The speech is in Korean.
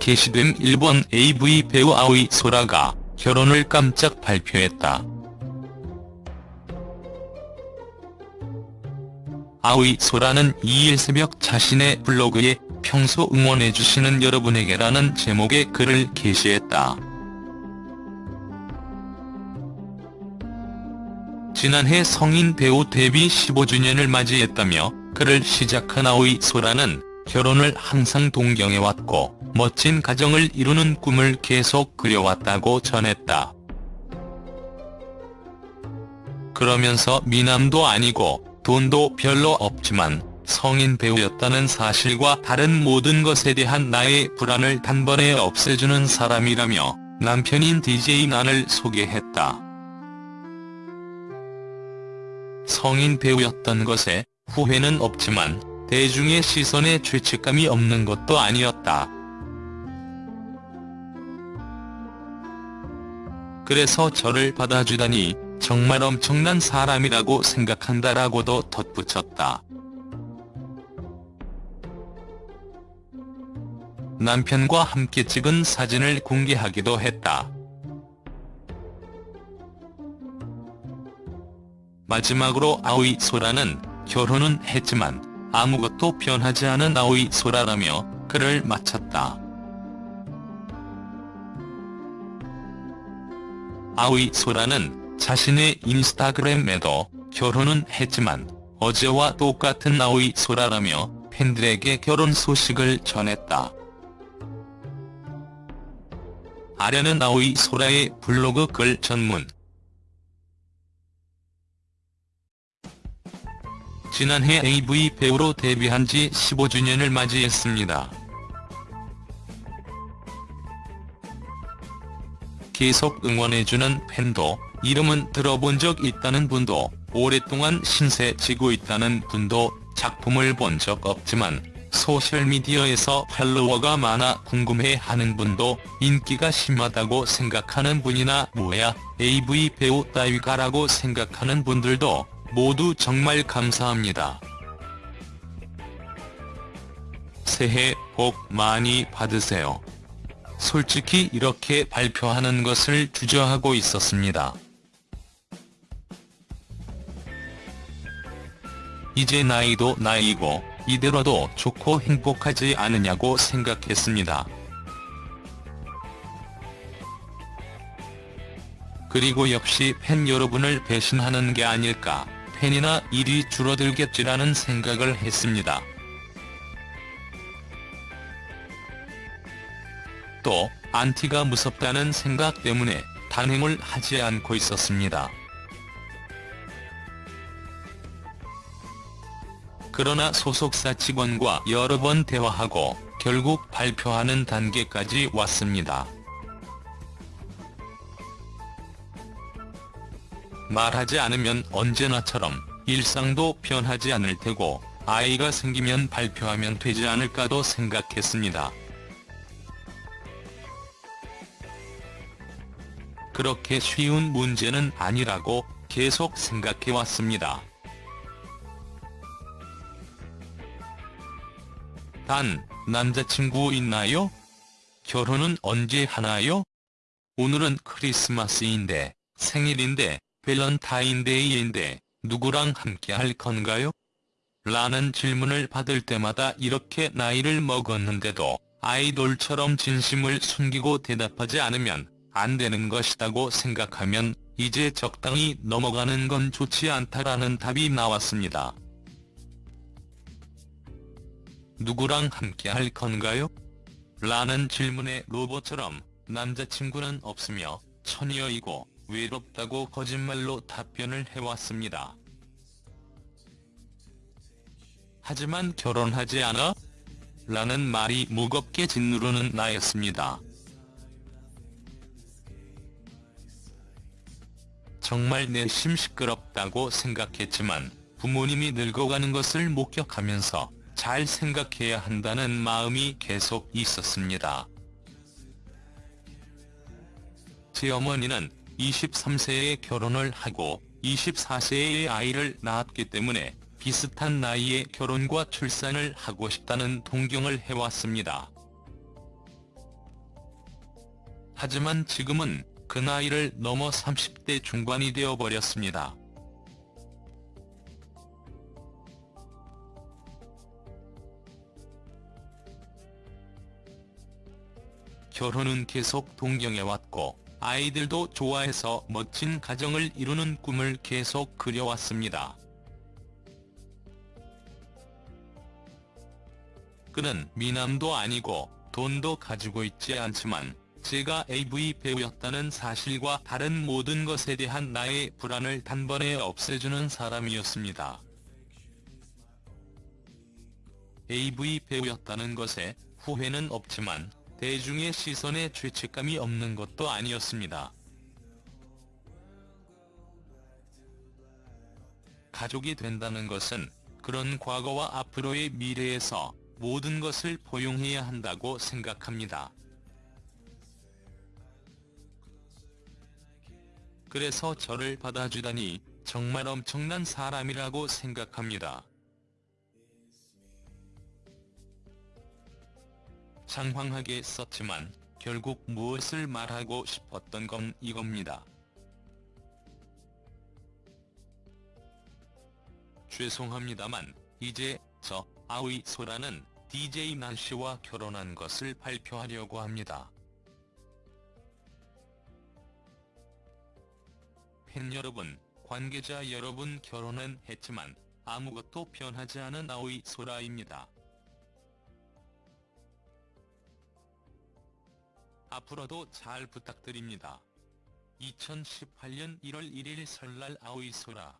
게시된 일본 AV 배우 아오이 소라가 결혼을 깜짝 발표했다. 아오이 소라는 2일 새벽 자신의 블로그에 평소 응원해주시는 여러분에게라는 제목의 글을 게시했다. 지난해 성인 배우 데뷔 15주년을 맞이했다며 글을 시작한 아오이 소라는 결혼을 항상 동경해왔고 멋진 가정을 이루는 꿈을 계속 그려왔다고 전했다. 그러면서 미남도 아니고 돈도 별로 없지만 성인 배우였다는 사실과 다른 모든 것에 대한 나의 불안을 단번에 없애주는 사람이라며 남편인 DJ 난을 소개했다. 성인 배우였던 것에 후회는 없지만 대중의 시선에 죄책감이 없는 것도 아니었다. 그래서 저를 받아주다니 정말 엄청난 사람이라고 생각한다라고도 덧붙였다. 남편과 함께 찍은 사진을 공개하기도 했다. 마지막으로 아오이 소라는 결혼은 했지만 아무것도 변하지 않은 아오이 소라라며 글을 마쳤다. 아오이 소라는 자신의 인스타그램에도 결혼은 했지만 어제와 똑같은 아오이 소라라며 팬들에게 결혼 소식을 전했다. 아련은 아오이 소라의 블로그 글 전문 지난해 AV 배우로 데뷔한 지 15주년을 맞이했습니다. 계속 응원해주는 팬도, 이름은 들어본 적 있다는 분도, 오랫동안 신세 지고 있다는 분도, 작품을 본 적 없지만 소셜미디어에서 팔로워가 많아 궁금해하는 분도 인기가 심하다고 생각하는 분이나 뭐야 AV 배우 따위가라고 생각하는 분들도 모두 정말 감사합니다. 새해 복 많이 받으세요. 솔직히 이렇게 발표하는 것을 주저하고 있었습니다. 이제 나이도 나이고 이대로도 좋고 행복하지 않으냐고 생각했습니다. 그리고 역시 팬 여러분을 배신하는 게 아닐까, 팬이나 일이 줄어들겠지라는 생각을 했습니다. 또 안티가 무섭다는 생각 때문에 단행을 하지 않고 있었습니다. 그러나 소속사 직원과 여러 번 대화하고 결국 발표하는 단계까지 왔습니다. 말하지 않으면 언제나처럼 일상도 변하지 않을 테고 아이가 생기면 발표하면 되지 않을까도 생각했습니다. 그렇게 쉬운 문제는 아니라고 계속 생각해왔습니다. 단, 남자친구 있나요? 결혼은 언제 하나요? 오늘은 크리스마스인데, 생일인데, 밸런타인데이인데, 누구랑 함께 할 건가요? 라는 질문을 받을 때마다 이렇게 나이를 먹었는데도 아이돌처럼 진심을 숨기고 대답하지 않으면 안 되는 것이라고 생각하면 이제 적당히 넘어가는 건 좋지 않다라는 답이 나왔습니다. 누구랑 함께 할 건가요? 라는 질문에 로봇처럼 남자친구는 없으며 처녀이고 외롭다고 거짓말로 답변을 해왔습니다. 하지만 결혼하지 않아? 라는 말이 무겁게 짓누르는 나였습니다. 정말 내심 시끄럽다고 생각했지만 부모님이 늙어가는 것을 목격하면서 잘 생각해야 한다는 마음이 계속 있었습니다. 제 어머니는 23세에 결혼을 하고 24세에 아이를 낳았기 때문에 비슷한 나이에 결혼과 출산을 하고 싶다는 동경을 해왔습니다. 하지만 지금은 그 나이를 넘어 30대 중반이 되어버렸습니다. 결혼은 계속 동경해왔고 아이들도 좋아해서 멋진 가정을 이루는 꿈을 계속 그려왔습니다. 그는 미남도 아니고 돈도 가지고 있지 않지만 제가 AV 배우였다는 사실과 다른 모든 것에 대한 나의 불안을 단번에 없애주는 사람이었습니다. AV 배우였다는 것에 후회는 없지만 대중의 시선에 죄책감이 없는 것도 아니었습니다. 가족이 된다는 것은 그런 과거와 앞으로의 미래에서 모든 것을 포용해야 한다고 생각합니다. 그래서 저를 받아주다니 정말 엄청난 사람이라고 생각합니다. 장황하게 썼지만 결국 무엇을 말하고 싶었던 건 이겁니다. 죄송합니다만 이제 저 아우이 소라는 DJ 난씨와 결혼한 것을 발표하려고 합니다. 팬 여러분, 관계자 여러분 결혼은 했지만 아무것도 변하지 않은 아오이 소라입니다. 앞으로도 잘 부탁드립니다. 2018년 1월 1일 설날 아오이 소라